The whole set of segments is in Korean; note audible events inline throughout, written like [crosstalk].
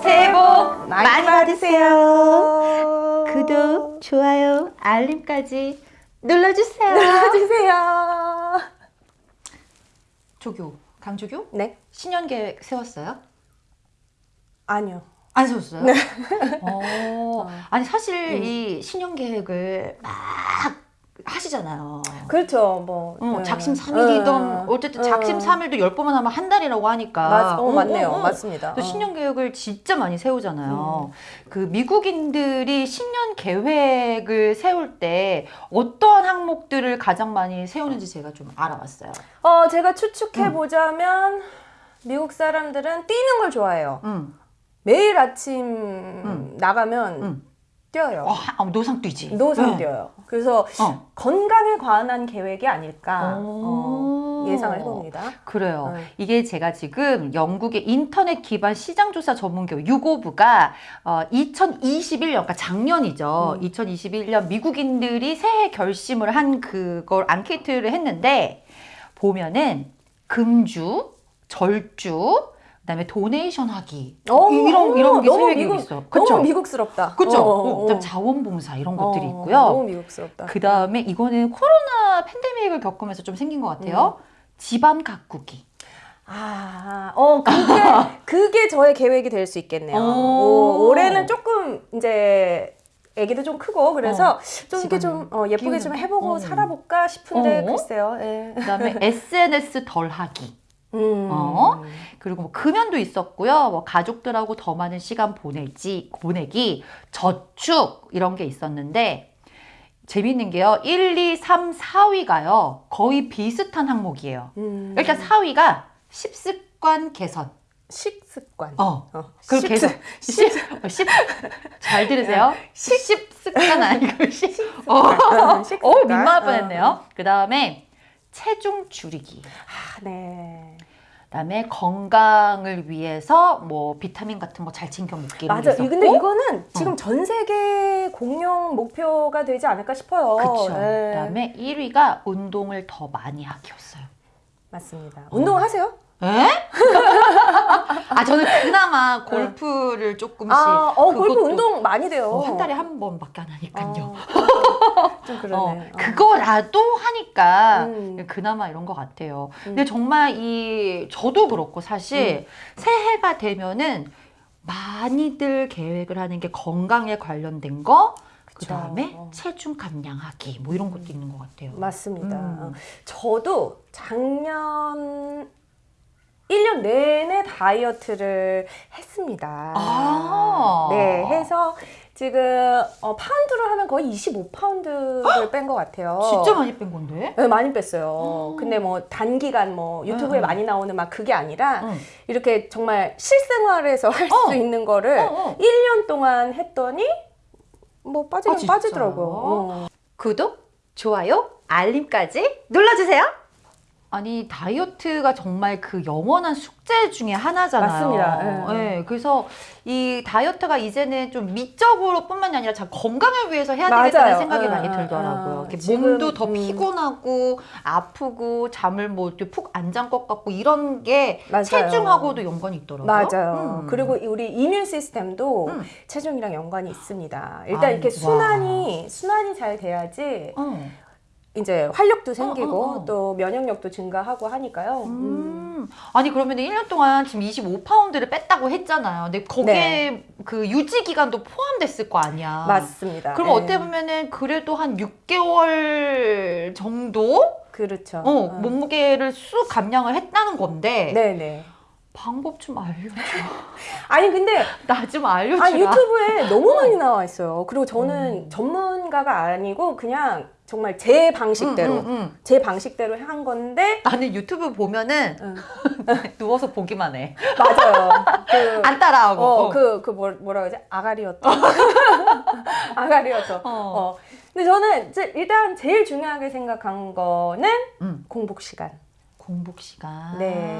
새해 복 많이 많이 받으세요. 구독, 좋아요, 알림까지 눌러주세요. 눌러주세요. 조교, 강조교? 네? 신년 계획 세웠어요? 아니요. 안 세웠어요? 네. 어, [laughs] 아니 사실 이 신년 계획을 막 하시잖아요. 그렇죠. 뭐 어, 네. 작심 삼일이던 네. 어쨌든 네. 작심 삼일도 열 번만 하면 한 달이라고 하니까 맞, 어, 어, 맞네요. 어, 어. 맞습니다. 또 어. 신년 계획을 진짜 많이 세우잖아요. 그 미국인들이 신년 계획을 세울 때 어떠한 항목들을 가장 많이 세우는지 제가 좀 알아봤어요. 어, 제가 추측해 보자면 미국 사람들은 뛰는 걸 좋아해요. 음. 매일 아침 나가면 음. 뛰어요. 어, 하- 어, 노상 뛰지. 노상 네. 뛰어요. 그래서 어. 건강에 관한 계획이 아닐까 오. 어, 예상을 해봅니다. 그래요. 네. 이게 제가 지금 영국의 인터넷 기반 시장조사 전문기업 유고브가 어, 2021년, 그러니까 작년이죠. 음. 2021년 미국인들이 새해 결심을 한 그걸 앙케이트를 했는데 보면은 금주, 절주, 그다음에 도네이션 하기 어, 이- 이런 이런 게 너무 미국, 있어. 그렇죠? 너무 미국스럽다. 그렇죠. 어, 어, 어, 어. 자원봉사 이런 것들이 어, 있고요. 너무 미국스럽다. 그 다음에 이거는 코로나 팬데믹을 겪으면서 좀 생긴 것 같아요. 음. 집안 가꾸기. 아, 어, 그게, [laughs] 그게 저의 계획이 될 수 있겠네요. 오. 오, 올해는 조금 이제 애기도 좀 크고 그래서 좀 이렇게 좀 어, 예쁘게 좀 해보고 거. 어. 살아볼까 싶은데 어. 글쎄요. 예. 그다음에 [laughs] SNS 덜 하기. 음. 어? 그리고 뭐 금연도 있었고요. 뭐 가족들하고 더 많은 시간 보내지 보내기, 저축 이런 게 있었는데 재밌는 게요. 1, 2, 3, 4위가요. 거의 비슷한 항목이에요. 음. 일단 4위가 식습관 개선. 식습관. 어. 어. 그 식- 개선. 십, 어, 십. 잘 들으세요. 식습관 아니고 식. 어. 어, 식습관. 어, 민망할 뻔했네요. 그 다음에 체중 줄이기. 아, 네. 그다음에 건강을 위해서 뭐 비타민 같은 거 잘 챙겨 먹기 이런 게 맞아. 근데 이거는 지금 전 세계 공용 목표가 되지 않을까 싶어요. 그렇죠. 예. 그다음에 1위가 운동을 더 많이 하기였어요. 맞습니다. 운동하세요? 에? [laughs] 아 저는 그나마 골프를 조금씩 아, 어, 골프 운동 많이 돼요. 어, 한 달에 한 번밖에 안 하니까요. 어, [laughs] 좀 그러네. 어, 어. 그거라도 하니까 음. 그나마 이런 것 같아요. 근데 정말 이 저도 그렇고 음. 사실 새해가 되면은 많이들 계획을 하는 게 건강에 관련된 거, 그. 다음에 어. 체중 감량하기 뭐 이런 것도 있는 것 같아요. 맞습니다. 음. 어. 저도 작년 1년 내내 다이어트를 했습니다. 아. 네, 해서 지금 어, 파운드로 하면 거의 25파운드를 뺀 것 같아요. 진짜 많이 뺀 건데? 네, 많이 뺐어요. 음. 근데 뭐 단기간 뭐 유튜브에 음, 음. 많이 나오는 막 그게 아니라 응. 이렇게 정말 실생활에서 할수 어. 있는 거를 어, 어. 1년 동안 했더니 뭐 빠지긴 아? 빠지더라고요. 어. 구독, 좋아요, 알림까지 눌러주세요. 아니 다이어트가 정말 그 영원한 숙제 중에 하나잖아요. 맞습니다. 예. 예, 그래서 이 다이어트가 이제는 좀 미적으로 뿐만이 아니라 참 건강을 위해서 해야 맞아요. 되겠다는 생각이 예, 많이 예, 들더라고요. 예. 이렇게 지금, 몸도 더 음. 피곤하고 아프고 잠을 뭐 푹 안 잔 것 같고 이런 게 맞아요. 체중하고도 연관이 있더라고요. 맞아요. 음. 그리고 우리 이뮨 시스템도 음. 체중이랑 연관이 있습니다. 일단 아, 이렇게 와. 순환이 순환이 잘 돼야지 어. 이제 활력도 생기고 어, 어, 어. 또 면역력도 증가하고 하니까요. 음. 음. 아니 그러면 1년 동안 지금 25파운드를 뺐다고 했잖아요. 근데 거기에 네. 그 유지 기간도 포함됐을 거 아니야. 맞습니다. 그럼 예. 어떻게 보면은 그래도 한 6개월 정도 그렇죠. 어, 어. 몸무게를 쑥 감량을 했다는 건데 네 네. 방법 좀 알려줘. [laughs] 아니 근데 나 좀 알려주라. 아 유튜브에 너무 많이 나와 있어요. 그리고 저는 음. 전문가가 아니고 그냥 정말 제 방식대로 응, 응, 응. 제 방식대로 한 건데 나는 유튜브 보면은 응. [laughs] 누워서 보기만 해. 맞아요. 그, [laughs] 안 따라하고. 어, 어. 그, 그, 뭐, 뭐라 그러지? 아가리였다. [laughs] 아가리였어. 어. 어. 근데 저는 일단 제일 중요하게 생각한 거는 응. 공복 시간. 공복 시간. 네.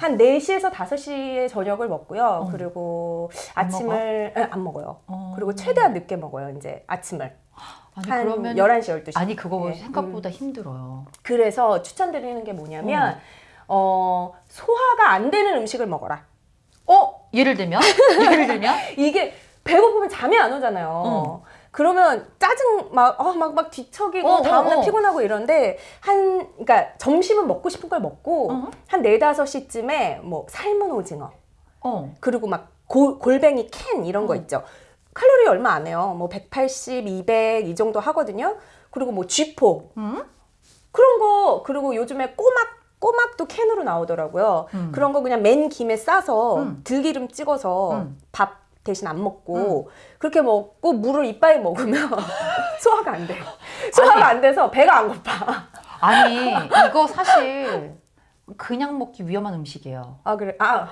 한 4시에서 5시에 저녁을 먹고요. 어. 그리고 안 아침을 에, 안 먹어요. 어. 그리고 최대한 늦게 먹어요. 이제 아침을. 아니 한 그러면 11시, 12시. 아니 그거 네. 생각보다 힘들어요. 그래서 추천드리는 게 뭐냐면 어, 소화가 안 되는 음식을 먹어라. 어? 예를 들면? [laughs] 예를 들면? 이게 배고프면 잠이 안 오잖아요. 어. 그러면 짜증 막, 어, 막, 막 뒤척이고 어, 어, 다음날 어. 피곤하고 이런데 한, 그러니까 점심은 먹고 싶은 걸 먹고 어. 한 네다섯 시쯤에 뭐 삶은 오징어 어. 그리고 막 골, 골뱅이 캔 이런 거 어. 있죠. 칼로리 얼마 안 해요. 뭐 180, 200 이 정도 하거든요. 그리고 뭐 쥐포 음? 그런 거 그리고 요즘에 꼬막 꼬막도 캔으로 나오더라고요. 음. 그런 거 그냥 맨 김에 싸서 음. 들기름 찍어서 음. 밥 대신 안 먹고 그렇게 먹고 물을 이빨에 먹으면 [laughs] 소화가 안 돼. 소화가 안 돼서 배가 안 고파. 아니, 이거 사실 그냥 먹기 위험한 음식이에요. 아 그래. 아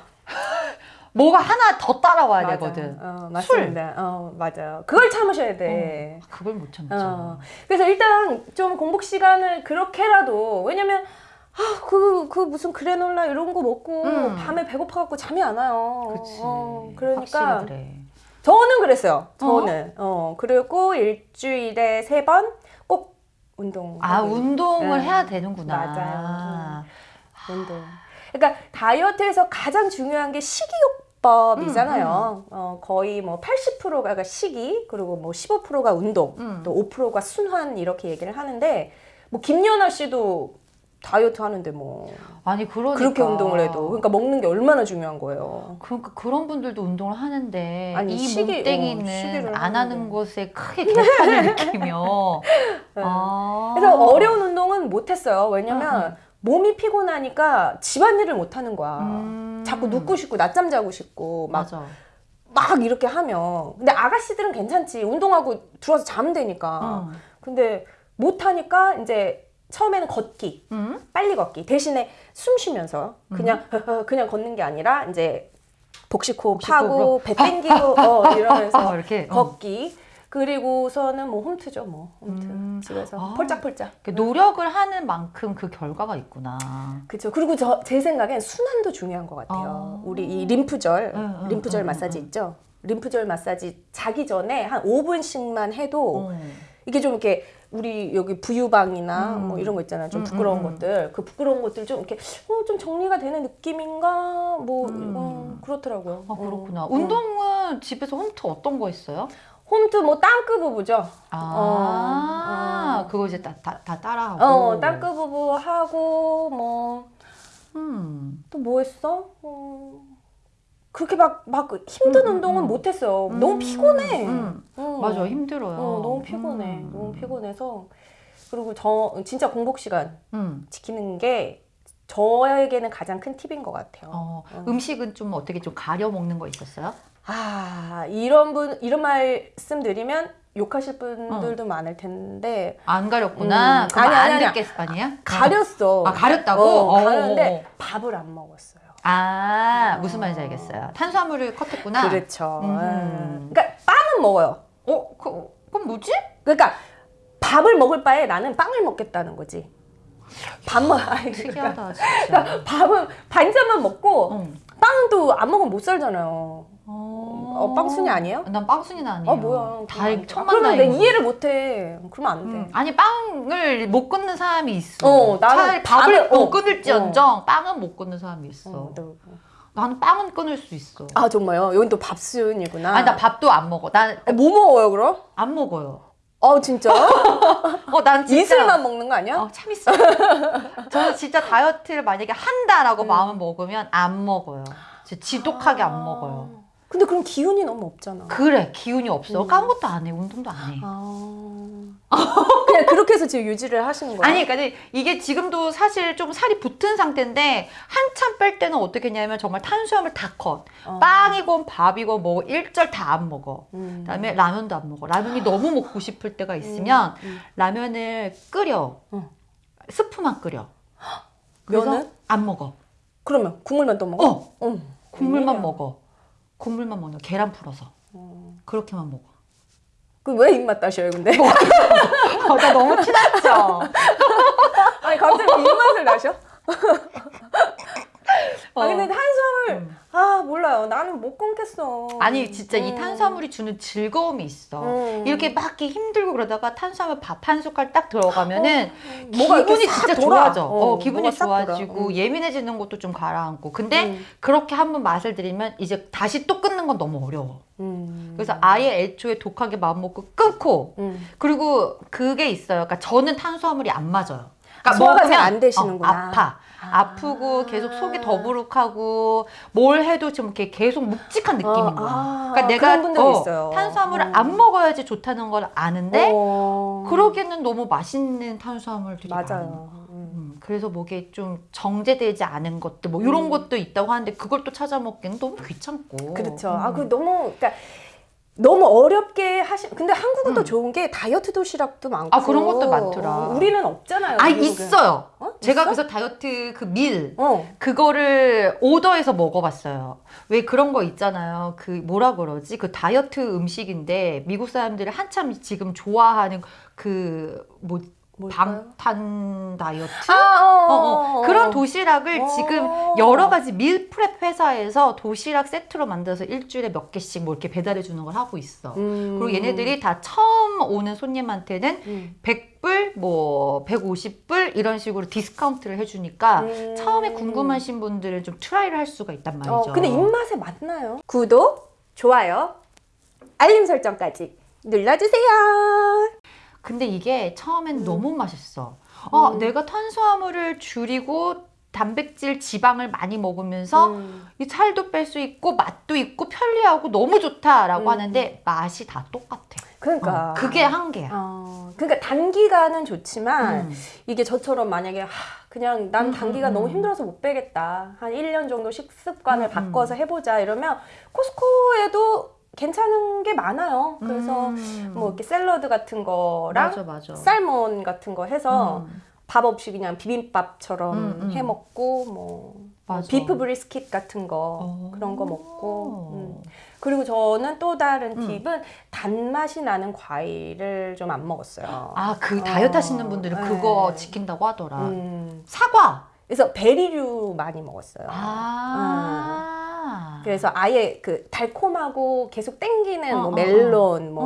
뭐가 하나 더 따라와야 맞아. 되거든. 어, 맞습니다. 어 맞아요. 그걸 참으셔야 돼. 그걸 못 참죠. 어. 그래서 일단 좀 공복 시간을 그렇게라도 왜냐면 아, 그, 그 무슨 그래놀라 이런 거 먹고 음. 밤에 배고파갖고 잠이 안 와요. 그렇지. 어, 그러니까 그래. 저는 그랬어요. 저는. 어, 그리고 일주일에 세 번 꼭 운동. 아, 운동을 네. 해야 되는구나. 맞아요. 운동. 그러니까 다이어트에서 가장 중요한 게 식이요 법이잖아요. 어, 거의 뭐 80%가 식이, 그리고 뭐 15%가 운동, 음. 또 5%가 순환 이렇게 얘기를 하는데 뭐 김연아 씨도 다이어트 하는데 뭐 아니, 그러니까. 그렇게 운동을 해도 그러니까 먹는 게 얼마나 중요한 거예요. 그러니까 그런 분들도 운동을 하는데 아니, 이 시기- 어, 몸땡이는 시기를 안. 하는 것에 크게 개판을 [laughs] 느끼며 네. 아. 그래서 어려운 운동은 못 했어요. 왜냐면 음, 몸이 피곤하니까 집안일을 못 하는 거야. 음. 자꾸 눕고 싶고 낮잠 자고 싶고 막 맞아. 막 이렇게 하면 근데 아가씨들은 괜찮지 운동하고 들어와서 자면 되니까 응. 근데 못 하니까 이제 처음에는 걷기 응? 빨리 걷기 대신에 숨 쉬면서 그냥 [laughs] 그냥 걷는 게 아니라 이제 복식호흡. 하고 배 땡기고 어, 이러면서 어, [laughs] 이렇게 어. 걷기 그리고서는 뭐 홈트죠 뭐 홈트 음. 집에서 아. 폴짝폴짝 그 노력을 하는 만큼 그 결과가 있구나. 그렇죠. 그리고 저 제 생각엔 순환도 중요한 것 같아요. 아. 우리 이 림프절, 응, 응, 림프절 응, 마사지 응. 있죠. 림프절 마사지 자기 전에 한 5분씩만 해도 어. 이게 좀 이렇게 우리 여기 부유방이나 음. 뭐 이런 거 있잖아요. 좀 음, 부끄러운 음, 음. 것들. 그 부끄러운 것들 좀 이렇게 어, 좀 정리가 되는 느낌인가? 뭐 음. 어, 그렇더라고요. 아 그렇구나. 어, 어. 운동은 집에서 홈트 어떤 거 있어요? 홈트 뭐 땅크 부부죠. 아, 어, 어. 그거 이제 다, 다, 다 따라하고. 어, 땅크 부부 하고 뭐 음. 또 뭐 했어? 어, 그렇게 막, 막 힘든 음, 음, 운동은 음. 못 했어요. 음, 너무 피곤해. 음. 어. 맞아, 힘들어요. 어, 너무 피곤해. 음. 너무 피곤해서. 그리고 저, 진짜 공복 시간 음. 지키는 게 저에게는 가장 큰 팁인 것 같아요. 어, 어. 음식은 좀 어떻게 좀 가려 먹는 거 있었어요? 아, 이런 분, 이런 말씀 드리면 욕하실 분들도 많을 텐데, 안 가렸구나. 음. 아니, 안 아니, 듣겠 아니야? 가렸어. 아, 가렸다고? 어, 어, 가렸는데 어, 어. 밥을 안 먹었어요. 아, 무슨 어. 말인지 알겠어요. 탄수화물을 컷했구나. 그렇죠. 음. 음. 그러니까 빵은 먹어요. 어, 그, 그럼 뭐지? 그러니까 밥을 먹을 바에 나는 빵을 먹겠다는 거지. 아니, 그러니까 특이하다, 진짜. [laughs] 밥은 반찬만 먹고 어. 빵도 안 먹으면 못 살잖아요. 어, 어, 빵순이 아니에요? 난 빵순이는 아니에요. 아 뭐야? 다 그러면 천만 그러면 내 다행이고. 이해를 못해. 그러면 안 돼. 음, 아니 빵을 못 끊는 사람이 있어. 어, 나는 밥을 못 어, 끊을지언정 빵은 못 끊는 사람이 있어. 어, 너- 나는 빵은 끊을 수 있어. 아 정말요? 여긴 또 밥순이구나. 아니 나 밥도 안 먹어. 난안 어, 뭐 먹어요 그럼? 먹어요. 어 진짜? [laughs] 어, 난 진짜 이슬만 먹는 거 아니야? 어, 참 있어. 저는 진짜 다이어트를 만약에 한다라고 음. 마음을 먹으면 안 먹어요. 진짜 지독하게 안 먹어요. 근데 그럼 기운이 너무 없잖아. 그래 기운이 없어. 음. 아무것도 안 해. 운동도 안 해. 아. [laughs] 그냥 그렇게 해서 지금 유지를 하시는 거예요? 아니, 그러니까 이게 지금도 사실 좀 살이 붙은 상태인데 한참 뺄 때는 어떻게 했냐면 정말 탄수화물 다 컷. 어. 빵이건 밥이건 뭐 일절 다 안 먹어. 음. 그다음에 라면도 안 먹어. 라면이 너무 먹고 싶을 때가 있으면 음. 라면을 끓여. 어. 스프만 끓여. 면은? 안 먹어. 그러면 국물만 또 먹어? 어, 어. 국물만. 먹어. 국물만 먹는 거. 계란 풀어서. 어. 그렇게만 먹어. 그 왜 입맛 따셔요 근데? 어, 나 너무 티났죠? [laughs] 아니 갑자기 입맛을 나셔? [laughs] 어. 아 근데 탄수화물 음. 아 몰라요 나는 못 끊겠 못했어. 아니 진짜 이 음. 탄수화물이 주는 즐거움이 있어. 음. 이렇게 막 힘들고 그러다가 탄수화물 밥 한 숟갈 딱 들어가면은 뭐가 이렇게 기분이 싹 진짜 돌아. 좋아져. 어, 어, 기분이. 좋아지고 음. 예민해지는 것도 좀 가라앉고. 근데 음. 그렇게 한번 맛을 들이면 이제 다시 또 끊는 건 너무 어려워. 음. 그래서 아예 애초에 독하게 마음 먹고 끊고 음. 그리고 그게 있어요. 그러니까 저는 탄수화물이 안 맞아요. 그러니까 소화가 먹으면 잘안 되시는구나. 어, 아파. 아. 아프고 계속 속이 더부룩하고 뭘 해도 좀 이렇게 계속 묵직한 느낌인 어, 거야. 아, 그러니까 내가 어. 탄수화물을 음. 안 먹어야지 좋다는 걸 아는데 어. 그러기에는 너무 맛있는 탄수화물들이. 맞아요. 음. 음, 그래서 목에 좀 정제되지 않은 것들 뭐 이런 음. 것도 있다고 하는데 그걸 또 찾아 먹기는 너무 귀찮고. 그렇죠. 음. 아, 그 너무 그러니까 너무 어렵게 하시. 근데 한국은 또 음. 좋은 게 다이어트 도시락도 많고. 아, 그런 것도 많더라. 우리는 없잖아요. 아 미국은. 있어요. 어? 제가 있어? 그래서 다이어트 그밀 어. 그거를 오더해서 먹어봤어요. 왜 그런 거 있잖아요. 그 뭐라 그러지? 그 다이어트 음식인데 미국 사람들이 한참 지금 좋아하는 그뭐 뭘까요? 방탄 다이어트? 아, 어, 어, 어, 어. 어. 그런 도시락을 어. 지금 여러 가지 meal prep 회사에서 도시락 세트로 만들어서 일주일에 몇 개씩 뭐 이렇게 배달해 주는 걸 하고 있어. 음. 그리고 얘네들이 다 처음 오는 손님한테는 음. 100불, 뭐 150불 이런 식으로 디스카운트를 해주니까 음. 처음에 궁금하신 분들은 좀 try를 할 수가 있단 말이죠. 어, 근데 입맛에 맞나요? 구독, 좋아요, 알림 설정까지 눌러주세요. 근데 이게 처음엔 음. 너무 맛있어. 어, 음. 내가 탄수화물을 줄이고 단백질, 지방을 많이 먹으면서 음. 이 살도 뺄 수 있고 맛도 있고 편리하고 너무 좋다라고 음. 하는데 맛이 다 똑같아. 그러니까 어, 그게 한계야. 어, 그러니까 단기간은 좋지만 음. 이게 저처럼 만약에 하, 그냥 난 음, 단기간 음, 너무 음. 힘들어서 못 빼겠다. 한 1년 정도 식습관을 음, 바꿔서 해보자 이러면 코스코에도 괜찮은 게 많아요. 그래서 음. 뭐 이렇게 샐러드 같은 거랑 맞아 맞아. 살몬 같은 거 해서 음. 밥 없이 그냥 비빔밥처럼 음, 음. 해 먹고 뭐 맞아. 비프 브리스킷 같은 거 어. 그런 거 먹고 음. 그리고 저는 또 다른 음. 팁은 단맛이 나는 과일을 좀 안 먹었어요. 아, 그 어, 다이어트 하시는 분들은 네. 그거 지킨다고 하더라. 음. 사과. 그래서 베리류 많이 먹었어요. 아. 그래서 아예 그 달콤하고 계속 땡기는 어, 뭐 어, 멜론 뭐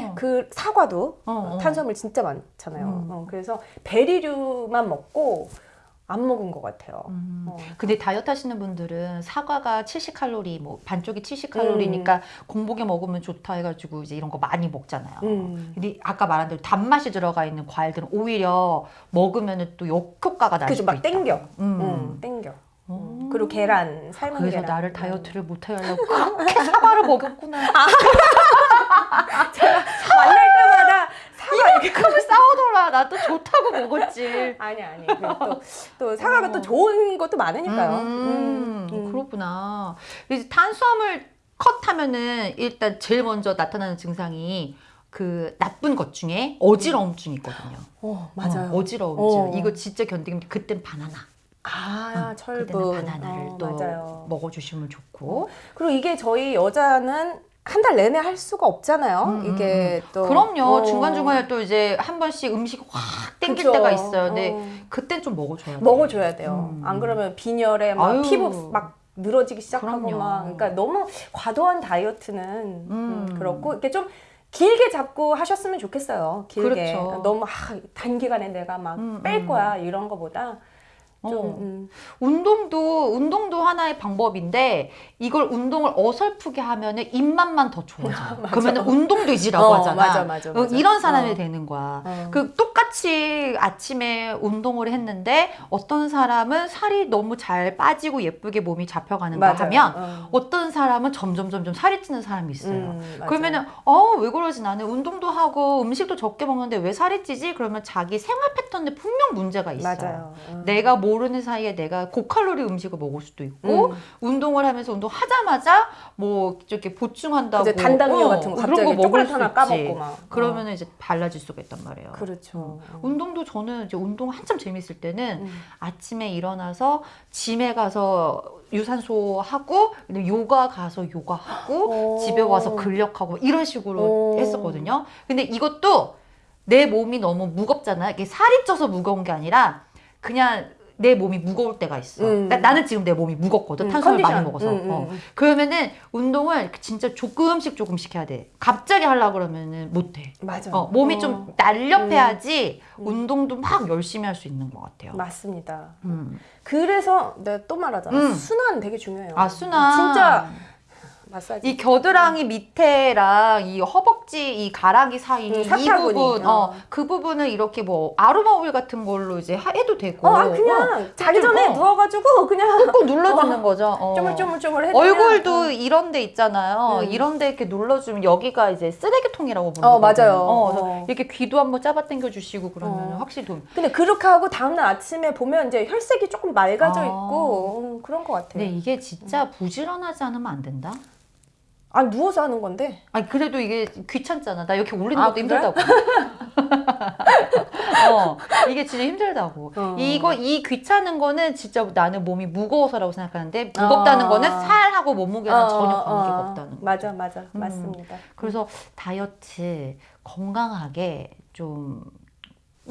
어. 그 사과도 어, 어. 탄수화물 진짜 많잖아요. 음. 어, 그래서 베리류만 먹고 안 먹은 것 같아요. 음. 어. 근데 다이어트 하시는 분들은 사과가 70칼로리, 뭐 반쪽이 70칼로리니까 공복에 먹으면 좋다 해가지고 이제 이런 거 많이 먹잖아요. 음. 근데 아까 말한 대로 단맛이 들어가 있는 과일들은 오히려 먹으면 또 역효과가 날 수도 막 있다. 땡겨. 음. 음, 땡겨. 음. 그리고 계란, 삶은 그래서 계란. 나를 다이어트를 못하게 하려고 그렇게 사과를 먹였구나. 만날 때마다 사과 이렇게 이만큼을 싸우더라. 나 또 좋다고 먹었지. 아니 아니 또, 또 사과가 어. 또 좋은 것도 많으니까요. 음, 음, 음. 그렇구나. 이제 탄수화물 컷하면은 일단 제일 먼저 나타나는 증상이 그 나쁜 것 중에 어지러움증이 있거든요. 어 맞아요. 어, 지러움증 어. 이거 진짜 견디기 힘들. 그땐 바나나. 아 응, 철분. 그때는 바나나를 어, 또 맞아요. 먹어주시면 좋고. 그리고 이게 저희 여자는 한 달 내내 할 수가 없잖아요. 음, 이게 또 그럼요. 어. 중간 중간에 또 이제 한 번씩 음식 확 땡길 그쵸. 때가 있어요. 근데 어. 그땐 좀 먹어줘야 돼. 먹어줘야 돼요. 음. 안 그러면 빈혈에 막 아유. 피부 막 늘어지기 시작하고 그럼요. 막 그러니까 너무 과도한 다이어트는 음. 음, 그렇고 이렇게 좀 길게 잡고 하셨으면 좋겠어요. 길게 그렇죠. 너무 아, 단기간에 내가 막뺄 음, 거야 이런 거보다 좀 어. 음. 운동도 운동도 하나의 방법인데 이걸 운동을 어설프게 하면 은 입맛만 더 좋아져. [laughs] 맞아. 그러면은 운동되지라고 어, 하잖아. 맞아, 맞아, 어, 맞아. 이런 사람이 어. 되는 거야. 어. 그 똑같이 아침에 운동을 했는데 어떤 사람은 살이 너무 잘 빠지고 예쁘게 몸이 잡혀가는가 맞아요. 하면 어. 어떤 사람은 점점 점점 살이 찌는 사람이 있어요. 음. 그러면은 어왜 그러지 나는 운동도 하고 음식도 적게 먹는데 왜 살이 찌지? 그러면 자기 생활 패턴에 분명 문제가 있어요. 맞아요. 어. 내가 모르는 사이에 내가 고칼로리 음식을 먹을 수도 있고 음. 운동을 하면서 운동하자마자 뭐 이렇게 보충한다고 그죠, 단당류 어, 같은 거 그런 갑자기 거 먹을 수 하나. 까먹고 막 그러면 이제 달라질 수가 있단 말이에요. 어. 그렇죠. 어. 운동도 저는 이제 운동 한참 재밌을 때는 음. 아침에 일어나서 짐에 가서 유산소 하고 요가 가서 요가 하고 오. 집에 와서 근력하고 이런 식으로 오. 했었거든요. 근데 이것도 내 몸이 너무 무겁잖아요. 이게 살이 쪄서 무거운 게 아니라 그냥 내 몸이 무거울 때가 있어. 음. 나, 나는 지금 내 몸이 무겁거든. 음, 탄수화물 많이 컨디션. 먹어서. 음, 음, 어. 음. 그러면은 운동을 진짜 조금씩 조금씩 해야 돼. 갑자기 하려고 그러면은 못 해. 맞아. 어, 몸이 어, 좀 날렵해야지 음. 운동도 막 열심히 할 수 있는 것 같아요. 맞습니다. 음. 그래서 내가 또 말하잖아. 음. 순환 되게 중요해요. 아, 순환. 진짜 마사지. 이 겨드랑이 밑에랑 이 허벅지 이 가락이 사이 음, 이 사타구니. 부분, 어. 어, 그 부분을 이렇게 뭐 아로마 오일 같은 걸로 이제 하- 해도 되고. 어, 아, 그냥 자기 좀, 전에 어. 누워가지고 그냥 꾹 눌러주는 거죠. 어. 쪼물쪼물쪼물 해도 얼굴도 이런 데 있잖아요. 음. 이런 데 이렇게 눌러주면 여기가 이제 쓰레기통이라고 부르거든요. 어, 맞아요. 어, 어. 이렇게 귀도 한번 잡아당겨 주시고 그러면 어. 확실히 도움. 근데 그렇게 하고 다음날 아침에 보면 이제 혈색이 조금 맑아져 아. 있고 음, 그런 것 같아요. 근데 이게 진짜 부지런하지 않으면 안 된다. 아 누워서 하는 건데. 아니 그래도 이게 귀찮잖아. 나 이렇게 올리는 아, 것도 그래? 힘들다고. [laughs] 어, 이게 진짜 힘들다고. 어. 이거 이 귀찮은 거는 진짜 나는 몸이 무거워서라고 생각하는데 무겁다는 어. 거는 살하고 몸무게랑 어, 전혀 어, 관계가 어. 없다는 거. 맞아 맞아 음. 맞습니다. 그래서 다이어트 건강하게 좀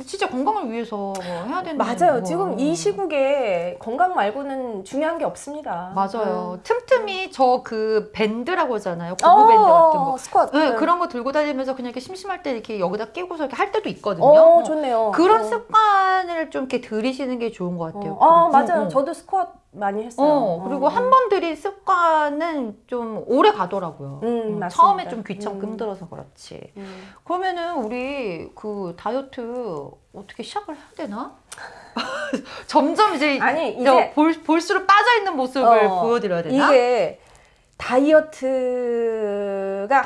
진짜 건강을 위해서 해야 되는 맞아요. 거. 지금 이 시국에 건강 말고는 중요한 게 없습니다. 맞아요. 틈틈이 저 그 밴드라고 하잖아요. 음. 고무 밴드 같은 어, 거. 스쿼트. 네, 그런 거 들고 다니면서 그냥 이렇게 심심할 때 이렇게 여기다 끼고서 이렇게 할 때도 있거든요. 어, 어, 좋네요. 그런 어. 습관을 좀 이렇게 들이시는 게 좋은 것 같아요. 어, 어, 그리고- 맞아요. 어, 어. 저도 스쿼트 많이 했어요. 어, 그리고 어. 한번 들인 습관은 좀 오래 가더라고요. 음, 음, 맞습니다. 처음에 좀 귀찮고 음. 힘들어서 그렇지. 음. 그러면은 우리 그 다이어트 어떻게 시작을 해야 되나? [laughs] 점점 이제 아니 저 이제 볼, 볼수록 빠져 있는 모습을 어, 보여드려야 되나? 이게 다이어트가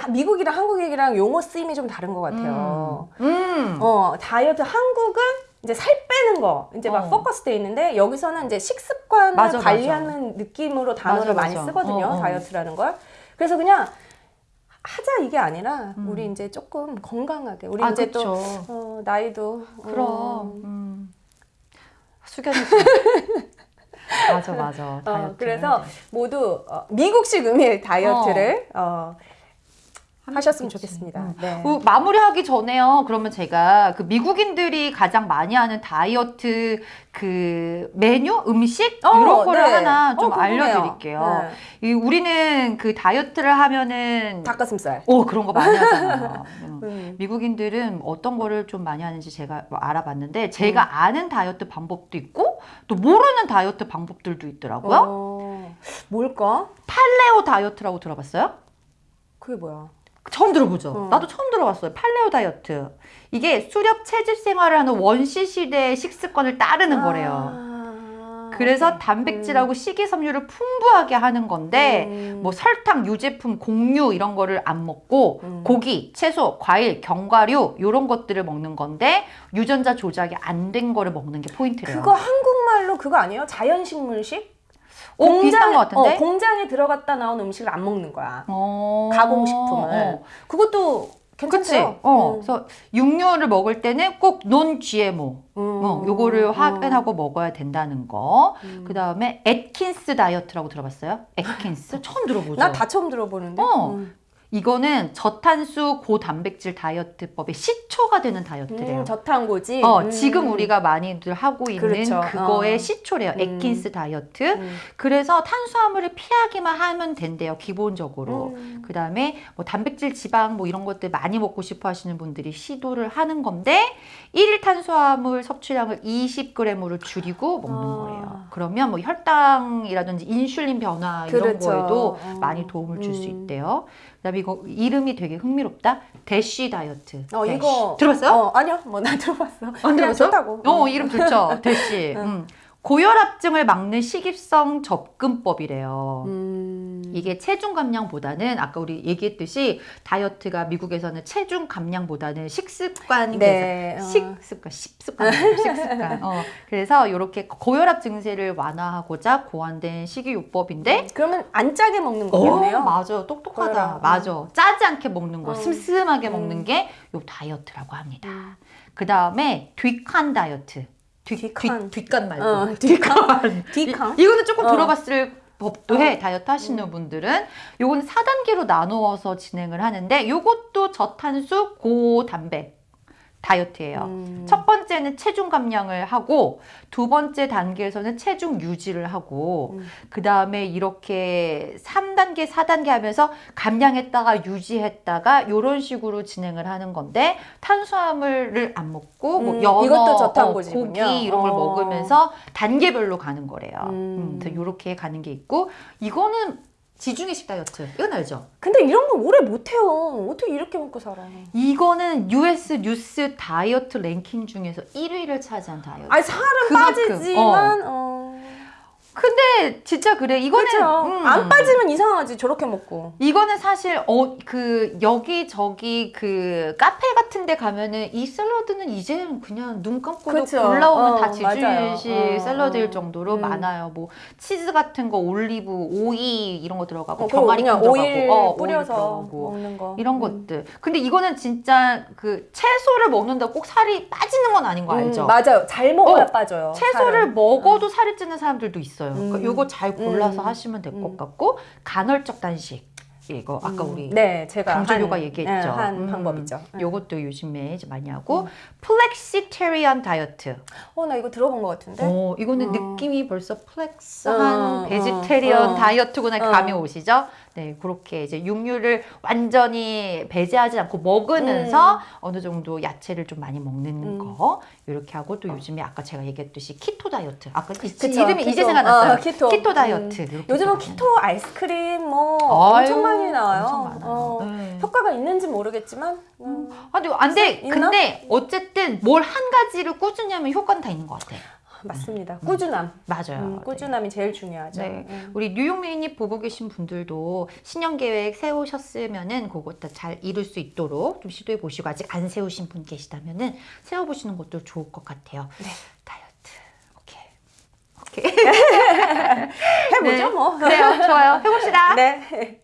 미국이랑 한국이랑 용어 쓰임이 좀 다른 것 같아요. 음. 어, 다이어트 한국은 이제 살 빼는 거 이제 막 어. 포커스 돼 있는데 여기서는 이제 식습관을 맞아, 관리하는 느낌으로 단어를 맞아, 많이 맞아. 쓰거든요. 어, 어. 다이어트라는 걸. 그래서 그냥 하자 이게 아니라 음. 우리 이제 조금 건강하게 우리 아, 이제 그쵸. 또 어, 나이도 그럼. 어, 음. 숙연해. [laughs] 맞아, 맞아. 다이어트. 어, 그래서 모두 어, 미국식 음일 다이어트를 어, 하셨으면. 좋겠습니다. 음. 네. 그 마무리하기 전에요. 그러면 제가 그 미국인들이 가장 많이 하는 다이어트 그 메뉴, 음식 어, 이런 거를 네. 하나 좀 어. 알려드릴게요. 네. 이 우리는 그 다이어트를 하면은 닭가슴살. 오 그런 거 많이 [laughs] 하잖아요. 음. 음. 미국인들은 어떤 거를 좀 많이 하는지 제가 뭐 알아봤는데 제가 아는 다이어트 방법도 있고 또 모르는 다이어트 방법들도 있더라고요. 어, 뭘까? 팔레오 다이어트라고 들어봤어요? 그게 뭐야? 처음 들어보죠. 어. 나도 처음 들어봤어요. 팔레오 다이어트. 이게 수렵 체질 생활을 하는 원시 시대의 식습관을 따르는 거래요. 아, 그래서. 단백질하고 식이섬유를 풍부하게 하는 건데 음. 뭐 설탕, 유제품, 곡류 이런 거를 안 먹고 음. 고기, 채소, 과일, 견과류 이런 것들을 먹는 건데 유전자 조작이 안 된 거를 먹는 게 포인트래요. 그거 한국말로 그거 아니에요? 자연식물식? 오, 비슷한 것 같은데? 어, 공장에 들어갔다 나온 음식을 안 먹는 거야. 어. 가공식품을. 어. 그것도? 괜찮죠? 어. 음. 그래서 육류를 먹을 때는 꼭 논 GMO. 음. 어, 요거를 음. 확인하고 먹어야 된다는 거. 음. 그 다음에 애킨스 다이어트라고 들어봤어요? 애킨스? 처음 들어보죠? 나 다 처음 들어보는데. 어. 음. 이거는 저탄수 고단백질 다이어트법의 시초가 되는 다이어트래요. 음, 저탄고지. 어, 음. 지금 우리가 많이들 하고 있는 그렇죠. 그거의 어. 시초래요. 음. 애킨스 다이어트. 음. 그래서 탄수화물을 피하기만 하면 된대요. 기본적으로. 음. 그 다음에 뭐 단백질, 지방 뭐 이런 것들 많이 먹고 싶어 하시는 분들이 시도를 하는 건데 일일 탄수화물 섭취량을 20g으로 줄이고 먹는 아. 거예요. 그러면 뭐 혈당이라든지 인슐린 변화 이런 그렇죠. 거에도 어. 많이 도움을 줄수 음. 있대요. 그다음에 이거 이름이 되게 흥미롭다. 대쉬 다이어트. 어, 대쉬. 이거 들어봤어요? 어, 아니요. 뭐 나 들어봤어. 안 그냥 들어봤어요? 좋다고. 어, 이름 좋죠. 대쉬. [laughs] 응. 음. 고혈압증을 막는 식입성 접근법이래요. 음. 이게 체중 감량보다는 아까 우리 얘기했듯이 다이어트가 미국에서는 체중 감량보다는 네. 어. 식습관, 식습관, 식습관. 어, 그래서 이렇게 고혈압 증세를 완화하고자 고안된 식이요법인데 그러면 안 짜게 먹는 거겠네요. 어, 맞아, 똑똑하다. 고혈압. 맞아, 짜지 않게 먹는 거, 어. 슴슴하게 음. 먹는 게요 다이어트라고 합니다. 음. 그 다음에 뒷칸 다이어트. 뒷, 뒷칸. 뒷, 뒷간 말고. 어, 뒷칸. [laughs] 뒷칸. 이, 이거는 조금 어. 들어봤을 법도 해 어. 다이어트 하시는 분들은 요거는 4단계로 나누어서 진행을 하는데 요것도 저탄수 고단백 다이어트예요. 음. 첫 번째는 체중 감량을 하고 두 번째 단계에서는 체중 유지를 하고 음. 그 다음에 이렇게 3단계, 4단계 하면서 감량했다가 유지했다가 이런 식으로 진행을 하는 건데 탄수화물을 안 먹고 뭐 음, 연어, 이것도 어, 저탄 고지군요. 고기 이런 걸 어. 먹으면서 단계별로 가는 거래요. 음. 음, 이렇게 가는 게 있고 이거는 지중해식 다이어트 이건 알죠? 근데 이런 거 오래 못해요. 어떻게 이렇게 먹고 살아? 이거는 US 뉴스 다이어트 랭킹 중에서 1위를 차지한 다이어트. 아니 살은 그만큼, 빠지지만 어. 근데 진짜 그래. 이거는 그렇죠. 음, 안 빠지면 이상하지 저렇게 먹고. 이거는 사실 어 그 여기 저기 그 카페 같은 데 가면은 이 샐러드는 이제는 그냥 눈 감고도 그쵸. 골라오면 어, 다 지중해식 맞아요. 어, 샐러드일 어. 정도로 음. 많아요. 뭐 치즈 같은 거 올리브, 오이 이런 거 들어가고 어, 병아리 그냥 들어가고 오일 어, 오일 뿌려서 들어가고. 먹는 거. 이런 음. 것들. 근데 이거는 진짜 그 채소를 먹는다 꼭 살이 빠지는 건 아닌 거 알죠? 음, 맞아요. 잘 먹어야 어, 빠져요. 채소를 살은. 먹어도 살이 찌는 사람들도 있어요. 그러니까 음. 요거 잘 골라서 음. 하시면 될것 음. 같고 간헐적 단식 이거 아까 음. 우리 네, 제가 한, 얘기했죠. 네, 한 음. 방법이죠. 요것도 요즘에 이제 많이 하고 음. flexitarian 다이어트. 어, 나 이거 들어본 것 같은데. 어, 이거는 어. 느낌이 벌써 flex한 어, vegetarian 어. 다이어트구나 어. 감이 오시죠? 네, 그렇게 이제 육류를 완전히 배제하지 않고 먹으면서 어느 정도 야채를 좀 많이 먹는 음. 거 이렇게 하고 또 요즘에 아까 제가 얘기했듯이 keto 다이어트. 아까 이 그쵸, 이름이 이제 keto. 생각났어요. 어, keto. 다이어트. 음. 이렇게 요즘은 있거든요. keto 아이스크림 뭐 아유, 엄청 많이 나와요. 엄청 많아요. 어, 네. 효과가 있는지 모르겠지만 음, 아니, 안 돼. 있나? 근데 어쨌든 뭘 한 가지를 꾸준히 하면 효과는 다 있는 것 같아. 맞습니다. 꾸준함. 맞아요. 음, 꾸준함이 제일 중요하죠. 네. 음. 우리 뉴욕 미니님 보고 계신 분들도 신년 계획 세우셨으면은 그것 다 잘 이룰 수 있도록 좀 시도해 보시고 아직 안 세우신 분 계시다면은 세워 보시는 것도 좋을 것 같아요. 네. 다이어트. 오케이. 오케이. [laughs] 해보죠 네. 뭐. 그래요. 좋아요. 해봅시다. 네.